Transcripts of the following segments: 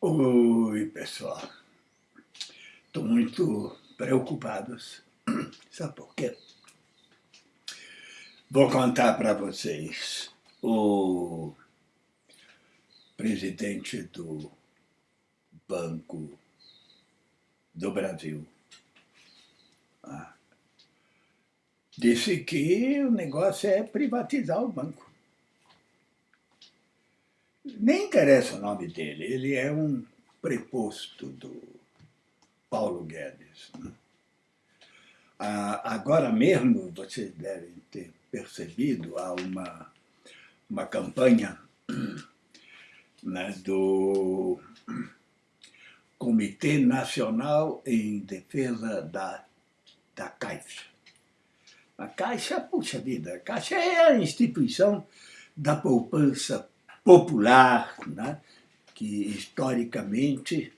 Oi, pessoal. Estou muito preocupado. Sabe por quê? Vou contar para vocês. O presidente do Banco do Brasil ah, disse que o negócio é privatizar o banco nem interessa o nome dele, ele é um preposto do Paulo Guedes. Né? Ah, agora mesmo, vocês devem ter percebido, há uma, uma campanha né, do Comitê Nacional em Defesa da, da Caixa. A Caixa, puxa vida, a Caixa é a instituição da poupança popular, né, que historicamente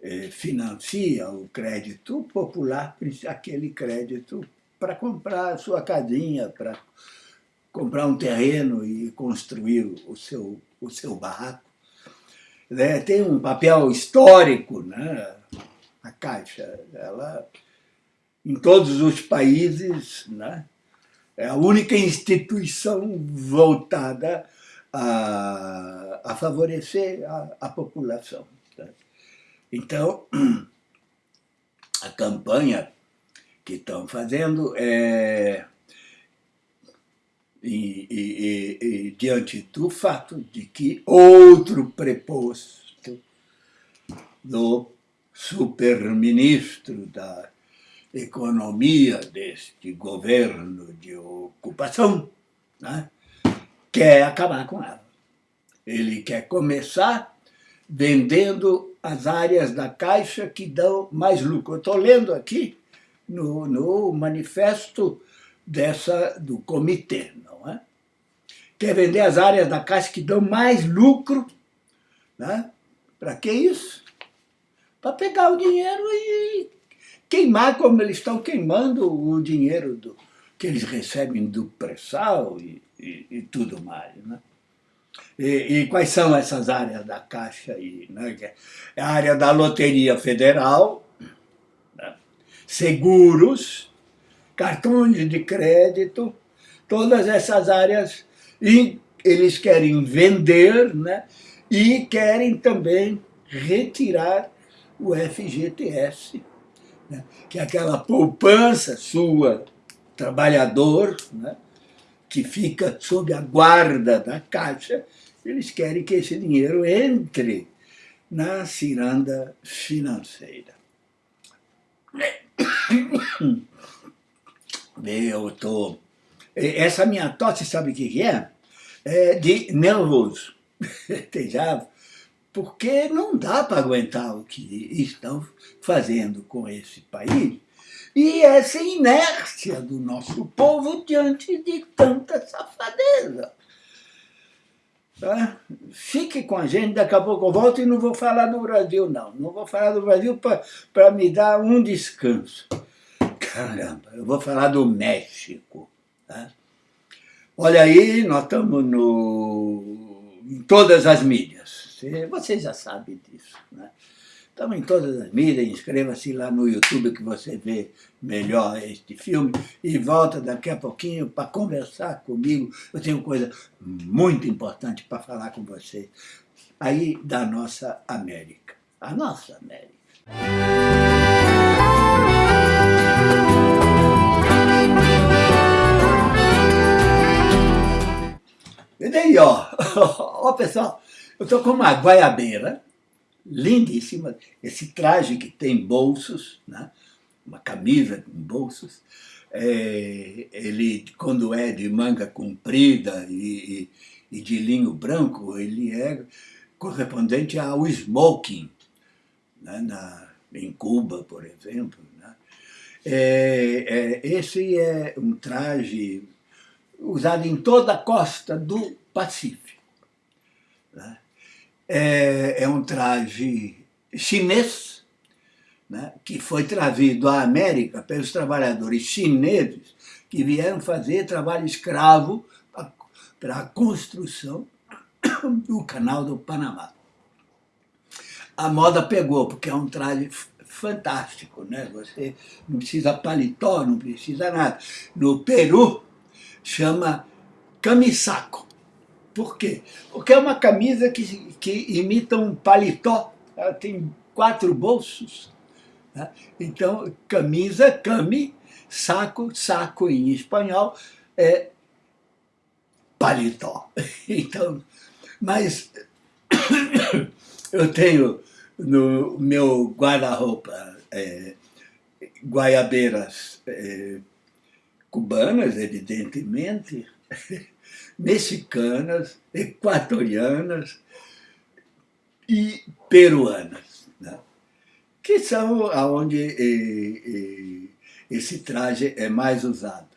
eh, financia o crédito popular, aquele crédito para comprar a sua casinha, para comprar um terreno e construir o seu, o seu barraco. Né, tem um papel histórico, né, a Caixa. Ela, em todos os países, né, é a única instituição voltada a, a favorecer a, a população. Tá? Então, a campanha que estão fazendo é e, e, e, diante do fato de que outro preposto do superministro da economia deste governo de ocupação, né, quer acabar com ela. Ele quer começar vendendo as áreas da Caixa que dão mais lucro. Eu estou lendo aqui no, no manifesto dessa, do comitê, não é? Quer vender as áreas da Caixa que dão mais lucro, né? Para que isso? Para pegar o dinheiro e queimar como eles estão queimando o dinheiro do, que eles recebem do pré-sal e, e, e, tudo mais. Né? E, e, quais são essas áreas da Caixa aí? Né? É a área da Loteria Federal, né? seguros, cartões de crédito, todas essas áreas e eles querem vender né? e querem também retirar o FGTS, né? que é aquela poupança sua trabalhador, né, que fica sob a guarda da Caixa, eles querem que esse dinheiro entre na ciranda financeira. Eu tô... Essa minha tosse, sabe o que é? É de nervoso. Porque não dá para aguentar o que estão fazendo com esse país e essa inércia do nosso povo diante de tanta safadeza. Tá? Fique com a gente, daqui a pouco eu volto e não vou falar do Brasil, não. Não vou falar do Brasil para me dar um descanso. Caramba, eu vou falar do México. Tá? Olha aí, nós estamos no, em todas as mídias. Você já sabe disso. Né? Estamos em todas as mídias, inscreva-se lá no YouTube que você vê melhor este filme e volta daqui a pouquinho para conversar comigo. Eu tenho coisa muito importante para falar com você aí da nossa América. A nossa América. E daí, ó, ó pessoal, eu estou com uma guaiabeira, lindíssima, esse traje que tem bolsos, né? uma camisa com bolsos, é, ele, quando é de manga comprida e, e, de linho branco, ele é correspondente ao smoking, né? Na, em Cuba, por exemplo. Né? É, é, esse é um traje usado em toda a costa do Pacífico. É, é um traje chinês, né, que foi trazido à América pelos trabalhadores chineses que vieram fazer trabalho escravo para a construção do canal do Panamá. a moda pegou, porque é um traje fantástico, né? Você não precisa paletó, não precisa nada. No Peru, chama camisaco. Por quê? Porque é uma camisa que, que imita um paletó. Ela tem quatro bolsos. Né? Então, camisa, cami, saco, saco em espanhol, é paletó. Então, mas eu tenho no meu guarda-roupa é, guaiabeiras é, cubanas, evidentemente, mexicanas, equatorianas e peruanas, né? que são onde esse traje é mais usado.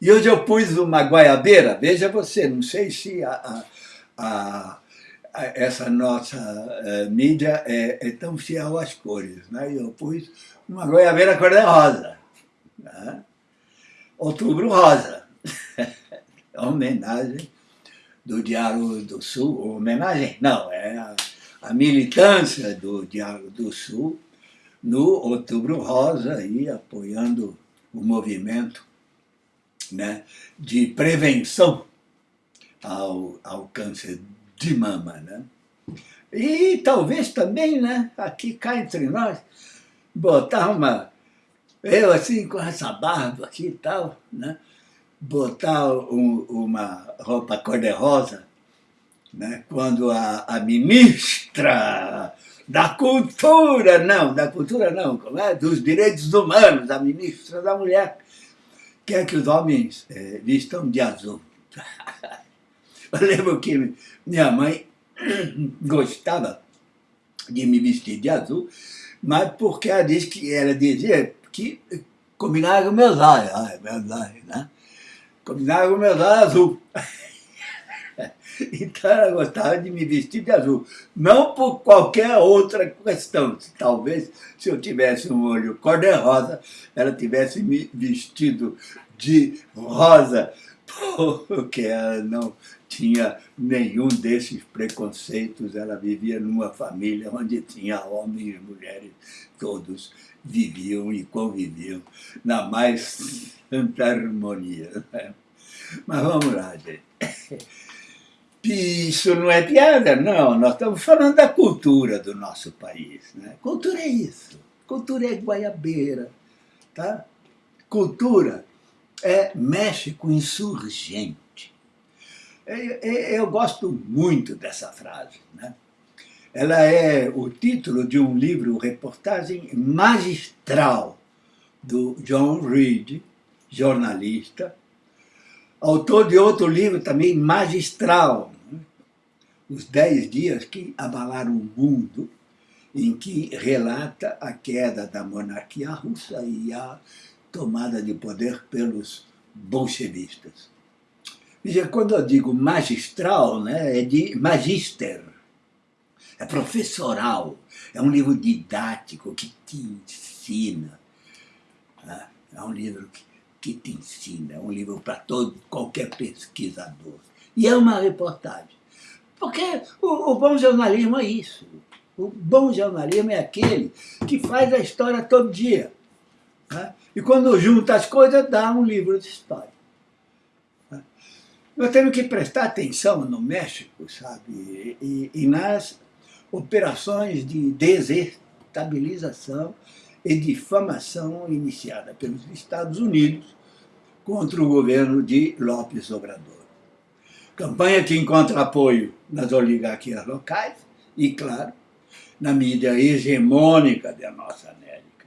E hoje eu pus uma guaiabeira, veja você, não sei se a, a, a, essa nossa uh, mídia é, é, tão fiel às cores. Né? Eu pus uma goiabeira cor-de-rosa. Né? Outubro Rosa. Homenagem do Diário do Sul. Homenagem? Não, é a, a militância do Diário do Sul no Outubro Rosa, aí, apoiando o movimento né, de prevenção ao, ao câncer de mama. Né? E talvez também, né, aqui cá entre nós, botar uma... Eu assim, com essa barba aqui e tal, né? Botar um, uma roupa cor-de-rosa, né? quando a, a ministra da cultura, não, da cultura não, como é? dos direitos humanos, a ministra da mulher, quer que os homens é, vistam de azul. Eu lembro que minha mãe gostava de me vestir de azul, mas porque ela disse que ela dizia que combinava com meus olhos, meus olhos, né? Combinava com meus olhos azul. Então ela gostava de me vestir de azul. Não por qualquer outra questão. Talvez se eu tivesse um olho cor-de-rosa, ela tivesse me vestido de rosa, porque ela não tinha nenhum desses preconceitos. Ela vivia numa família onde tinha homens e mulheres, todos viviam e conviviam na mais santa harmonia. Mas vamos lá, gente. Isso não é piada, não. Nós estamos falando da cultura do nosso país. Né? Cultura é isso. Cultura é guaiabeira. Tá? Cultura é México insurgente. Eu gosto muito dessa frase. Né? Ela é o título de um livro, reportagem magistral do John Reed, jornalista, autor de outro livro também magistral, né? Os Dez Dias que Abalaram o Mundo, em que relata a queda da monarquia russa e a tomada de poder pelos bolchevistas. Veja, quando eu digo magistral, né, é de magister, é professoral, é um livro didático que te ensina. Né? É um livro que que te ensina, é um livro para todo, qualquer pesquisador. E é uma reportagem. Porque o, o bom jornalismo é isso. O bom jornalismo é aquele que faz a história todo dia. Né? E quando junta as coisas, dá um livro de história. Nós temos que prestar atenção no México, sabe? E, e nas operações de desestabilização e difamação iniciada pelos Estados Unidos contra o governo de López Obrador. Campanha que encontra apoio nas oligarquias locais e, claro, na mídia hegemônica da nossa América.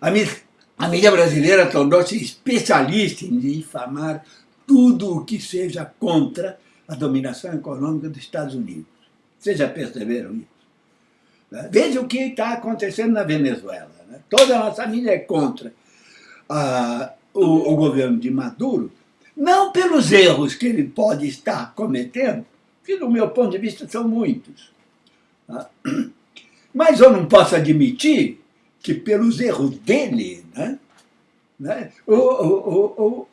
A mídia, a mídia brasileira tornou-se especialista em difamar tudo o que seja contra a dominação econômica dos Estados Unidos. Vocês já perceberam isso? Veja o que está acontecendo na Venezuela. Né? Toda a nossa mídia é contra a, o, o governo de Maduro, não pelos erros que ele pode estar cometendo, que do meu ponto de vista são muitos, tá? mas eu não posso admitir que pelos erros dele, né, né, o, o, o,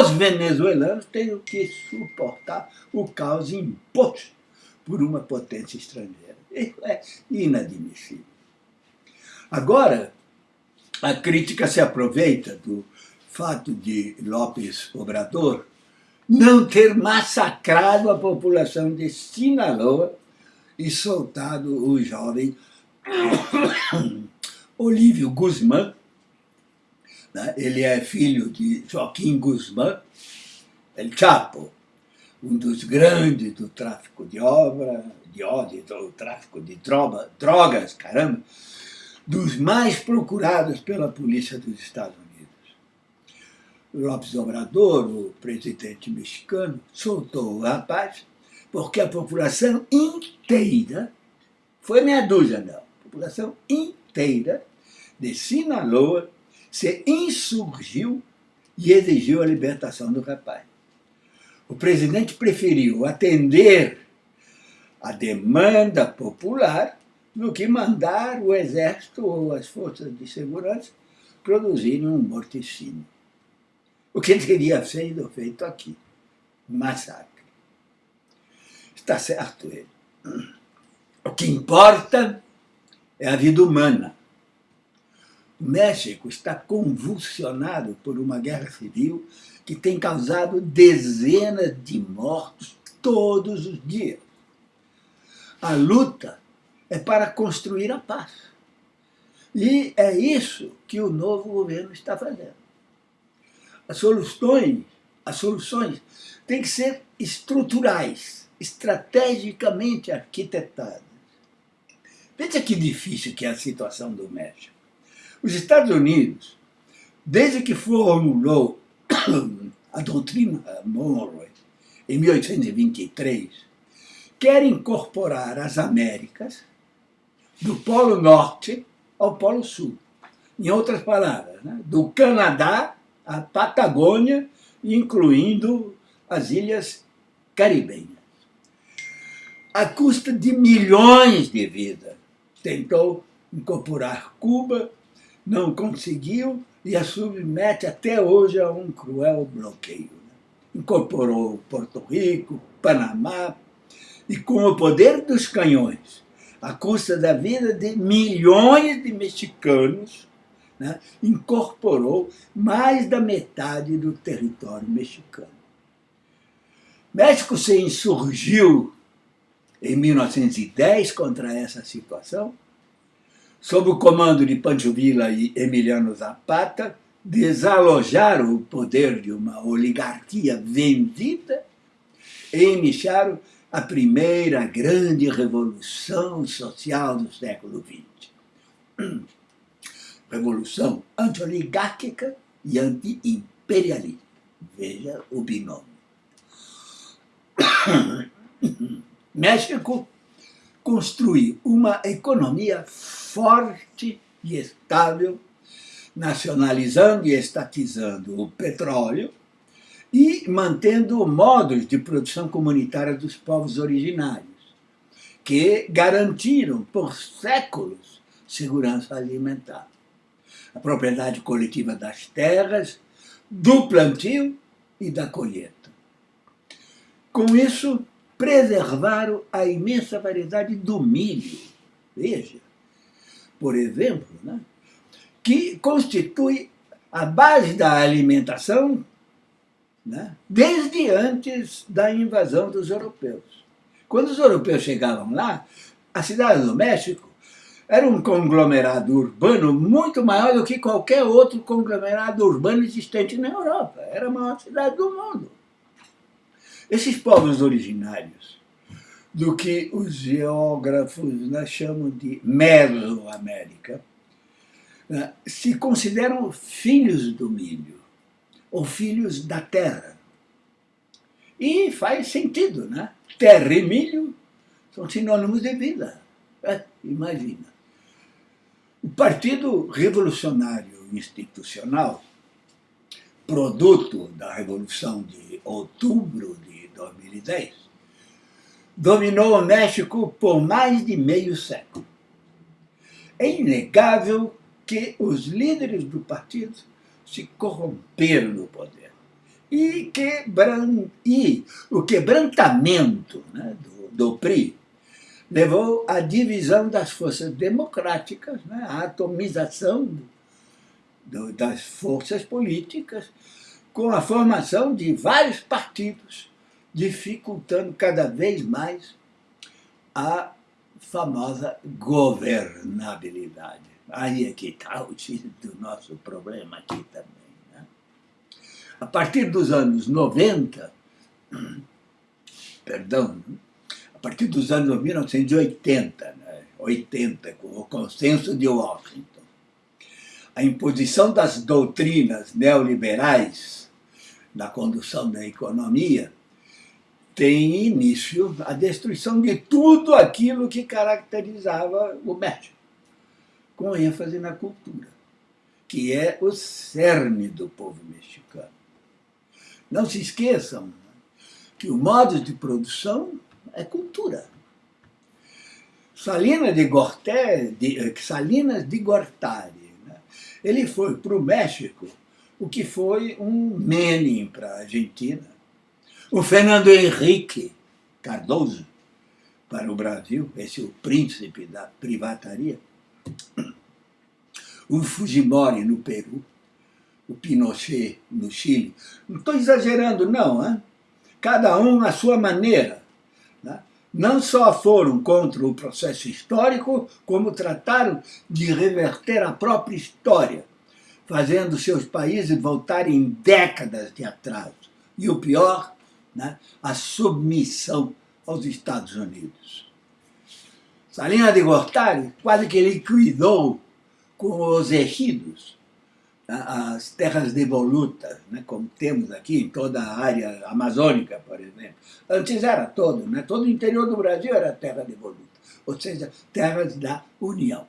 os venezuelanos têm que suportar o caos imposto por uma potência estrangeira. Isso é inadmissível. Agora, a crítica se aproveita do fato de Lopes Obrador não ter massacrado a população de Sinaloa e soltado o jovem Olívio Guzmán. Né? Ele é filho de Joaquim Guzmán, El Chapo, um dos grandes do tráfico de obra, de ódio, do tráfico de droga, drogas, caramba, dos mais procurados pela polícia dos Estados Unidos. Lopes Obrador, o presidente mexicano, soltou o rapaz porque a população inteira, foi meia dúzia não, a população inteira de Sinaloa se insurgiu e exigiu a libertação do rapaz. O presidente preferiu atender a demanda popular do que mandar o exército ou as forças de segurança produzirem um morticínio o que teria sido feito aqui. Um massacre. Está certo ele. O que importa é a vida humana. O México está convulsionado por uma guerra civil que tem causado dezenas de mortos todos os dias. A luta é para construir a paz. E é isso que o novo governo está fazendo as soluções, as soluções têm que ser estruturais, estrategicamente arquitetadas. Veja que difícil que é a situação do México. Os Estados Unidos, desde que formulou a doutrina Monroe, em 1823, quer incorporar as Américas do Polo Norte ao Polo Sul. Em outras palavras, né? do Canadá a Patagônia, incluindo as ilhas caribenhas. À custa de milhões de vidas. Tentou incorporar Cuba, não conseguiu e a submete até hoje a um cruel bloqueio. Incorporou Porto Rico, Panamá, e com o poder dos canhões, à custa da vida de milhões de mexicanos, né, incorporou mais da metade do território mexicano. México se insurgiu em 1910 contra essa situação, sob o comando de Pancho Villa e Emiliano Zapata, desalojaram o poder de uma oligarquia vendida e iniciaram a primeira grande revolução social do século XX revolução anti-oligárquica e anti-imperialista. Veja o binômio. México construiu uma economia forte e estável, nacionalizando e estatizando o petróleo e mantendo modos de produção comunitária dos povos originários, que garantiram por séculos segurança alimentar a propriedade coletiva das terras, do plantio e da colheita. Com isso, preservaram a imensa variedade do milho. Veja, por exemplo, né, que constitui a base da alimentação né, desde antes da invasão dos europeus. Quando os europeus chegavam lá, a cidade do México era um conglomerado urbano muito maior do que qualquer outro conglomerado urbano existente na Europa. Era a maior cidade do mundo. Esses povos originários, do que os geógrafos né, chamam de Mesoamérica, né, se consideram filhos do milho, ou filhos da terra. E faz sentido, né? Terra e milho são sinônimos de vida. É, imagina. O Partido Revolucionário Institucional, produto da Revolução de outubro de 2010, dominou o México por mais de meio século. É inegável que os líderes do partido se corromperam no poder. E, quebran... e o quebrantamento né, do, do PRI levou à divisão das forças democráticas, né, à atomização do, das forças políticas, com a formação de vários partidos, dificultando cada vez mais a famosa governabilidade. Aí é que está o do nosso problema aqui também. Né? A partir dos anos 90, perdão, a partir dos anos 1980, né? 80, com o consenso de Washington, a imposição das doutrinas neoliberais na condução da economia tem início a destruição de tudo aquilo que caracterizava o México, com ênfase na cultura, que é o cerne do povo mexicano. Não se esqueçam que o modo de produção é cultura. Salinas de, Gorté, de, eh, Salinas de Gortari, né? ele foi para o México o que foi um Menem para a Argentina, o Fernando Henrique Cardoso para o Brasil, esse é o príncipe da privataria, o Fujimori no Peru, o Pinochet no Chile. Não estou exagerando, não. Hein? Cada um à sua maneira não só foram contra o processo histórico, como trataram de reverter a própria história, fazendo seus países voltarem décadas de atraso. E o pior, né, a submissão aos Estados Unidos. Salina de Gortari quase que liquidou com os ejidos as terras devolutas, né, como temos aqui em toda a área amazônica, por exemplo. Antes era todo, né, todo o interior do Brasil era terra devoluta, ou seja, terras da União.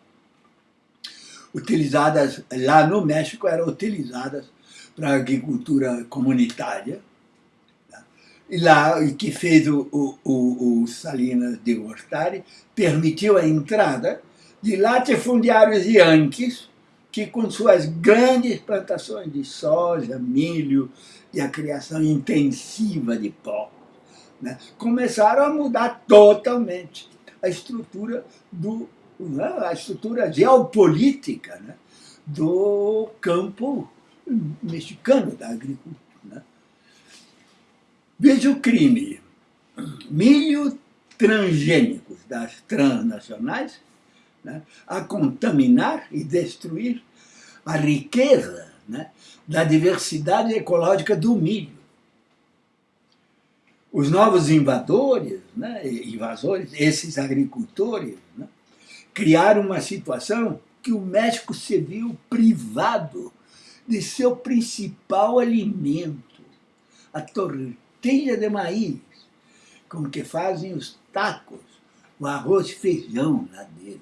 Utilizadas lá no México, eram utilizadas para a agricultura comunitária, né, lá, que fez o, o, o Salinas de Gortari, permitiu a entrada de latifundiários yanquis, que com suas grandes plantações de soja, milho e a criação intensiva de porcos, né, começaram a mudar totalmente a estrutura do né, a estrutura geopolítica né, do campo mexicano da agricultura. Veja o crime. Milho transgênicos das transnacionais né, a contaminar e destruir a riqueza né, da diversidade ecológica do milho. Os novos invadores, né, invasores, esses agricultores, né, criaram uma situação que o México se viu privado de seu principal alimento, a tortilha de maíz, com que fazem os tacos, o arroz e feijão lá deles.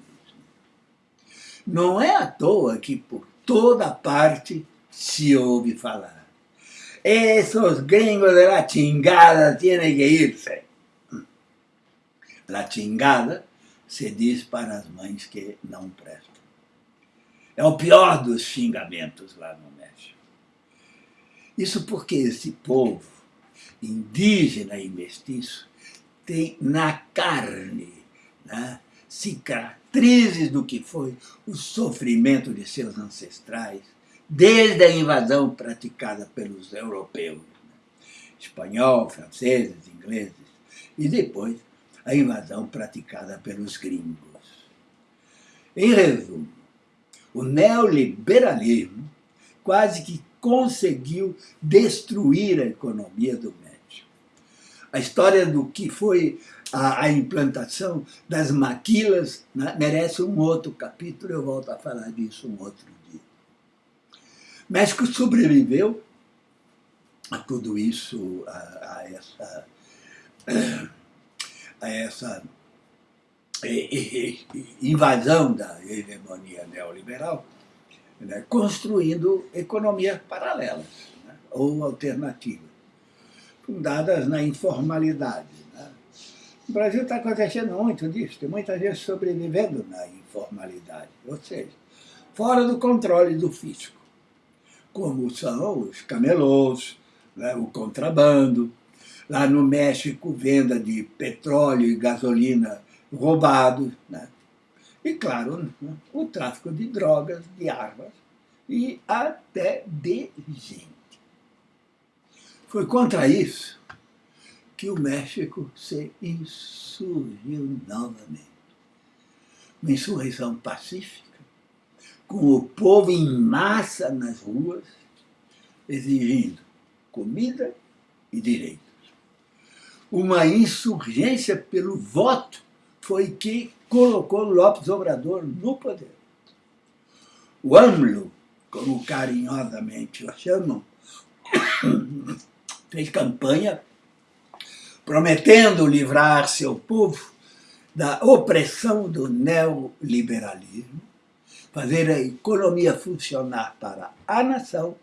Não é à toa que por toda parte se ouve falar. Esos gringos de la chingada tienen que irse. La chingada se diz para as mães que não prestam. É o pior dos xingamentos lá no México. Isso porque esse povo, indígena e mestiço, tem na carne né, cicatrizes do que foi o sofrimento de seus ancestrais, desde a invasão praticada pelos europeus, né? espanhol, franceses, ingleses, e depois a invasão praticada pelos gringos. Em resumo, o neoliberalismo quase que conseguiu destruir a economia do México. A história do que foi a, a implantação das maquilas né, merece um outro capítulo, eu volto a falar disso um outro dia. México sobreviveu a tudo isso, a, a essa, a essa invasão da hegemonia neoliberal, né, construindo economias paralelas né, ou alternativas, fundadas na informalidade, no Brasil está acontecendo muito disso, tem muita gente sobrevivendo na informalidade, ou seja, fora do controle do fisco, como são os camelôs, né, o contrabando, Lá no México, venda de petróleo e gasolina roubados. Né? E, claro, o tráfico de drogas, de armas e até de gente. Foi contra isso que o México se insurgiu novamente. Uma insurreição pacífica, com o povo em massa nas ruas, exigindo comida e direitos. Uma insurgência pelo voto foi que colocou Lopes Obrador no poder. O AMLO, como carinhosamente o chamam, fez campanha prometendo livrar seu povo da opressão do neoliberalismo, fazer a economia funcionar para a nação,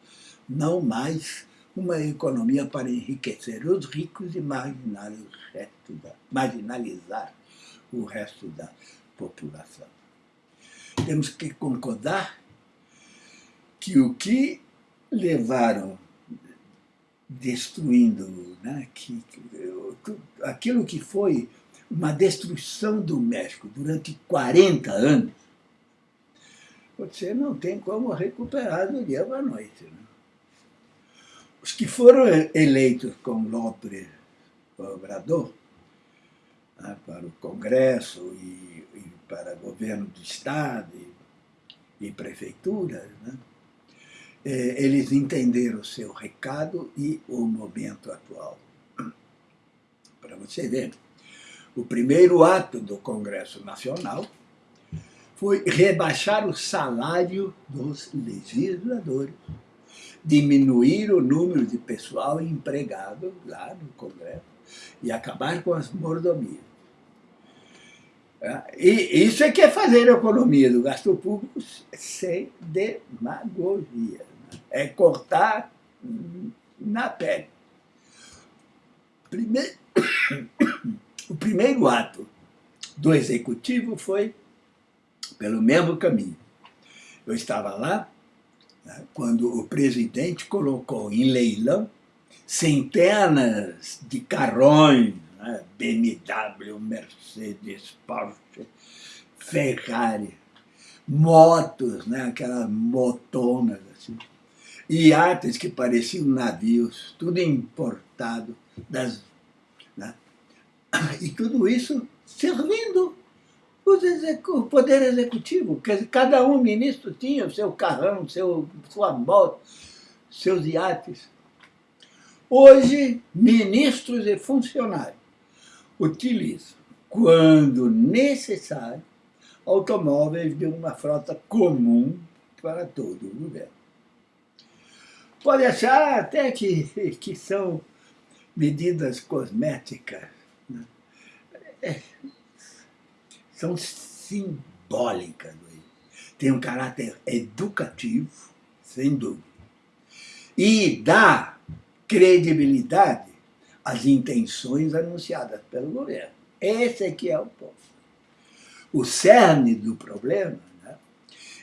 não mais uma economia para enriquecer os ricos e o resto da, marginalizar o resto da população. Temos que concordar que o que levaram destruindo, né, que, aquilo que foi uma destruição do México durante 40 anos, você não tem como recuperar do dia para a noite. Né? Os que foram eleitos com López Obrador né, para o Congresso e, e, para governo do Estado e, e né, eles entenderam o seu recado e o momento atual. Para você ver, o primeiro ato do Congresso Nacional foi rebaixar o salário dos legisladores, diminuir o número de pessoal empregado lá no Congresso e acabar com as mordomias. E isso é que é fazer a economia do gasto público sem demagogia é cortar na pele. Primeiro, o primeiro ato do executivo foi pelo mesmo caminho. Eu estava lá né, quando o presidente colocou em leilão centenas de carrões, né, BMW, Mercedes, Porsche, Ferrari, motos, né, aquelas motonas assim, iates que pareciam navios, tudo importado, das, né? e tudo isso servindo o poder executivo, que cada um ministro tinha o seu carrão, seu, sua moto, seus iates. Hoje, ministros e funcionários utilizam, quando necessário, automóveis de uma frota comum para todo o governo. Pode achar até que, que são medidas cosméticas. Né? É, são simbólicas. Tem um caráter educativo, sem dúvida. E dá credibilidade às intenções anunciadas pelo governo. Esse é que é o ponto. O cerne do problema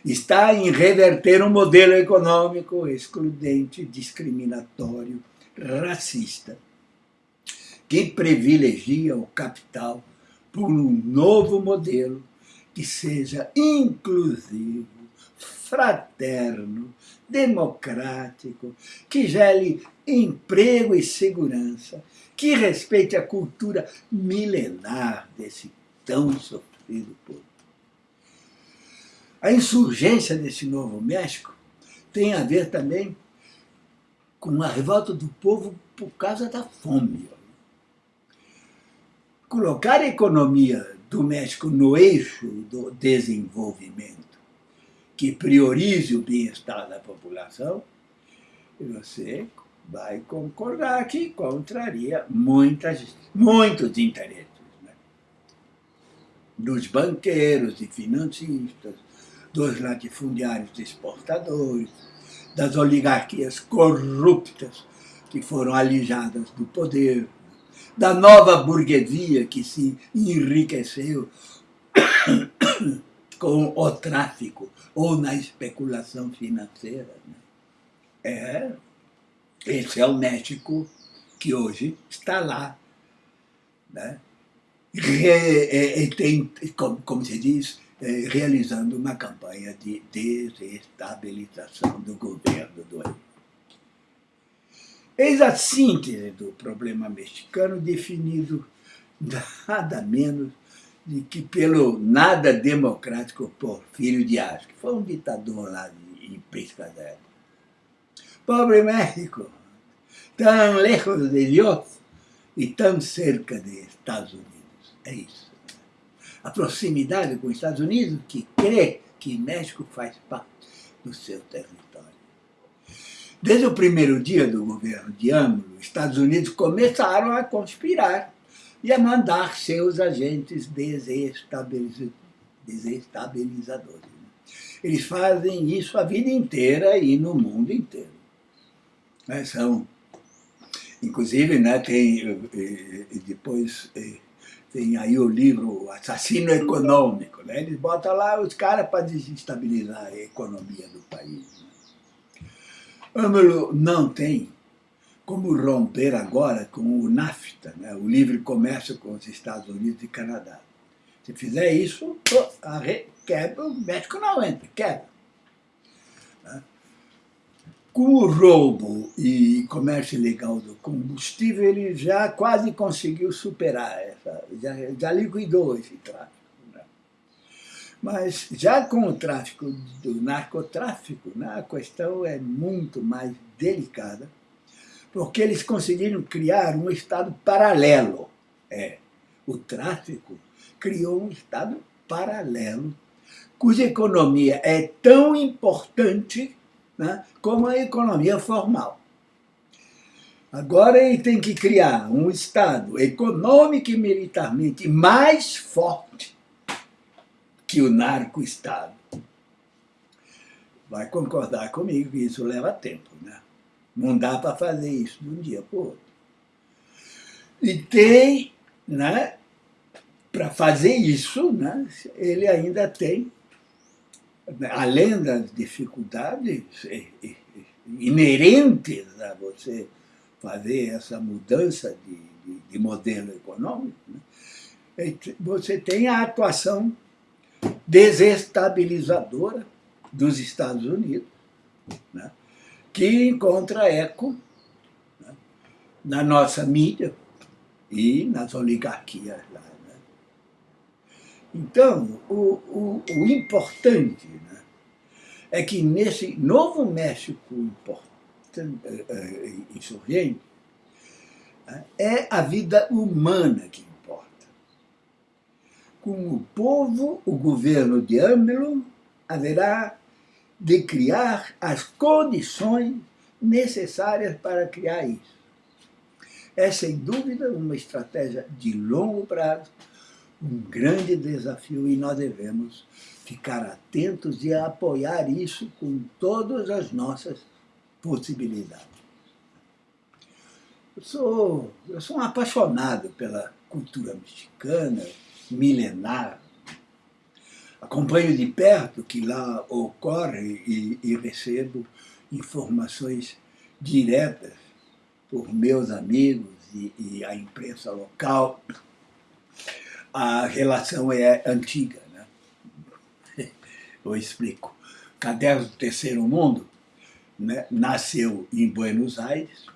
está em reverter um modelo econômico excludente, discriminatório, racista, que privilegia o capital por um novo modelo que seja inclusivo, fraterno, democrático, que gere emprego e segurança, que respeite a cultura milenar desse tão sofrido povo. A insurgência desse Novo México tem a ver também com a revolta do povo por causa da fome. Colocar a economia do México no eixo do desenvolvimento, que priorize o bem-estar da população, você vai concordar que contraria muitas, muitos interesses né? dos banqueiros e financistas, dos latifundiários exportadores, das oligarquias corruptas que foram alijadas do poder, da nova burguesia que se enriqueceu com o tráfico ou na especulação financeira. Né? É, esse é o México que hoje está lá, né? Re, tem, como, como se diz, realizando uma campanha de desestabilização do governo do Evo. Eis a síntese do problema mexicano definido nada menos de que pelo nada democrático Porfírio Dias, que foi um ditador lá em Pescadero. Pobre México, tão lejos de Deus e tão cerca de Estados Unidos. É isso. A proximidade com os Estados Unidos que crê que México faz parte do seu território. Desde o primeiro dia do governo de AMLO, os Estados Unidos começaram a conspirar e a mandar seus agentes desestabilizadores. Eles fazem isso a vida inteira e no mundo inteiro. São, inclusive, né, tem, eh, eh, depois eh, tem aí o livro Assassino Econômico. Né? Eles botam lá os caras para desestabilizar a economia do país. Né? Âmbalo não tem como romper agora com o NAFTA, né? o livre comércio com os Estados Unidos e Canadá. Se fizer isso, quebra, o México não entra, quebra. Com o roubo e comércio ilegal do combustível, ele já quase conseguiu superar, essa, já, já liquidou esse tráfico. Né? Mas já com o tráfico do narcotráfico, né, a questão é muito mais delicada, porque eles conseguiram criar um Estado paralelo. É, o tráfico criou um Estado paralelo, cuja economia é tão importante né, como a economia formal. Agora ele tem que criar um Estado econômico e militarmente mais forte que o narco-Estado. Vai concordar comigo que isso leva tempo, né? Não dá para fazer isso de um dia para o outro. E tem, né, para fazer isso, né, ele ainda tem, além das dificuldades inerentes a você fazer essa mudança de, de, de modelo econômico, né, você tem a atuação desestabilizadora dos Estados Unidos, né, que encontra eco né, na nossa mídia e nas oligarquias lá. Então, o, o, o importante né, é que nesse novo México eh, eh, insurgente, né, é a vida humana que importa. Com o povo, o governo de AMLO haverá de criar as condições necessárias para criar isso. É, sem dúvida, uma estratégia de longo prazo, um grande desafio e nós devemos ficar atentos e apoiar isso com todas as nossas possibilidades. Eu sou, eu sou um apaixonado pela cultura mexicana, milenar, acompanho de perto que lá ocorre e, e recebo informações diretas por meus amigos e, e, a imprensa local. A relação é antiga. Né? Eu explico. Caderno do Terceiro Mundo né, nasceu em Buenos Aires,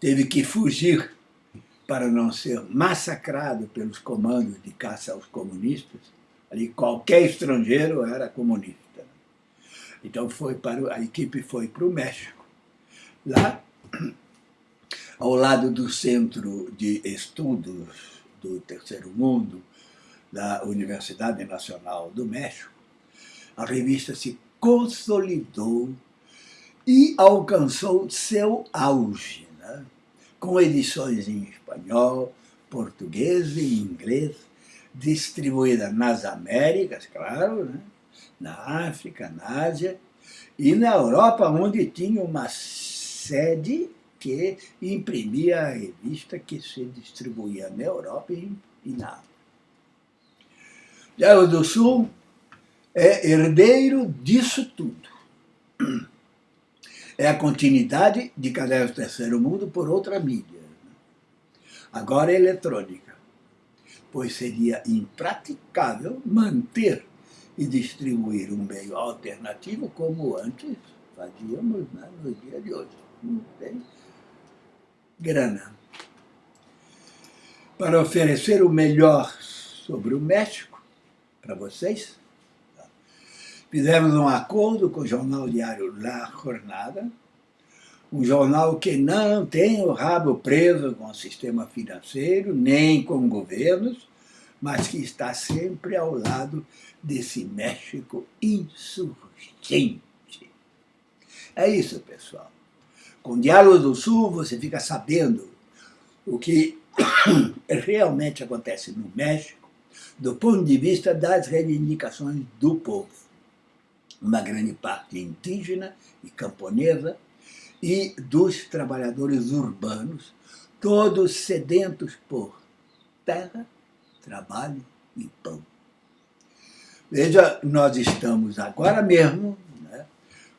teve que fugir para não ser massacrado pelos comandos de caça aos comunistas, Ali qualquer estrangeiro era comunista. Então foi para, a equipe foi para o México. Lá, ao lado do Centro de Estudos do Terceiro Mundo, da Universidade Nacional do México, a revista se consolidou e alcançou seu auge, né? com edições em espanhol, português e inglês, distribuída nas Américas, claro, né? na África, na Ásia, e na Europa, onde tinha uma sede que imprimia a revista que se distribuía na Europa e, na África. Já o do Sul é herdeiro disso tudo. É a continuidade de Caderno Terceiro Mundo por outra mídia. Agora é eletrônica, pois seria impraticável manter e distribuir um meio alternativo como antes fazíamos né, no dia de hoje. Não tem grana. Para oferecer o melhor sobre o México, para vocês, fizemos um acordo com o jornal diário La Jornada, um jornal que não tem o rabo preso com o sistema financeiro, nem com governos, mas que está sempre ao lado desse México insurgente. É isso, pessoal. Com Diálogo do Sul, você fica sabendo o que realmente acontece no México, do ponto de vista das reivindicações do povo. Uma grande parte indígena e camponesa, e dos trabalhadores urbanos, todos sedentos por terra, trabalho e pão. Veja, nós estamos agora mesmo né,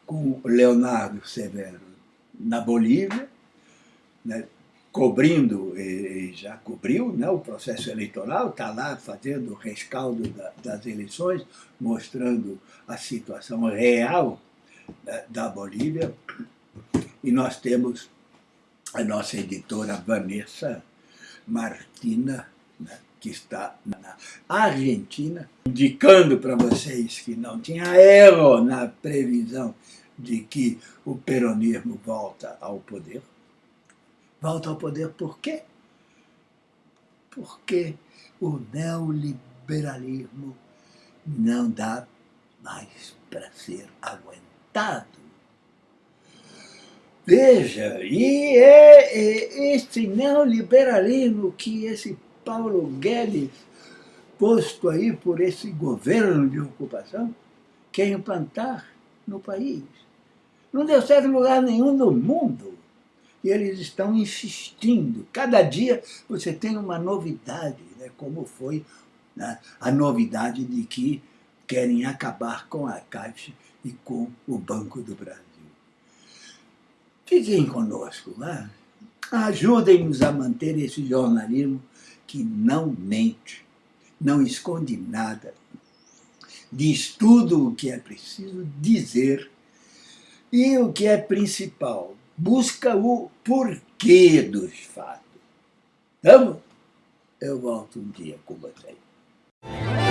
com Leonardo Severo na Bolívia, né, cobrindo, e já cobriu né, o processo eleitoral, está lá fazendo o rescaldo da, das eleições, mostrando a situação real né, da Bolívia. E nós temos a nossa editora Vanessa Martina, né, que está na Argentina, indicando para vocês que não tinha erro na previsão de que o peronismo volta ao poder. Volta ao poder por quê? Porque o neoliberalismo não dá mais para ser aguentado. Veja, e é, é neoliberalismo que esse Paulo Guedes, posto aí por esse governo de ocupação, quer implantar no país. Não deu certo em lugar nenhum no mundo. E eles estão insistindo. Cada dia você tem uma novidade, né? como foi né? a novidade de que querem acabar com a Caixa e com o Banco do Brasil. Fiquem conosco, né? ajudem-nos a manter esse jornalismo que não mente, não esconde nada, diz tudo o que é preciso dizer e o que é principal, busca o porquê dos fatos. Vamos? Eu volto um dia com vocês.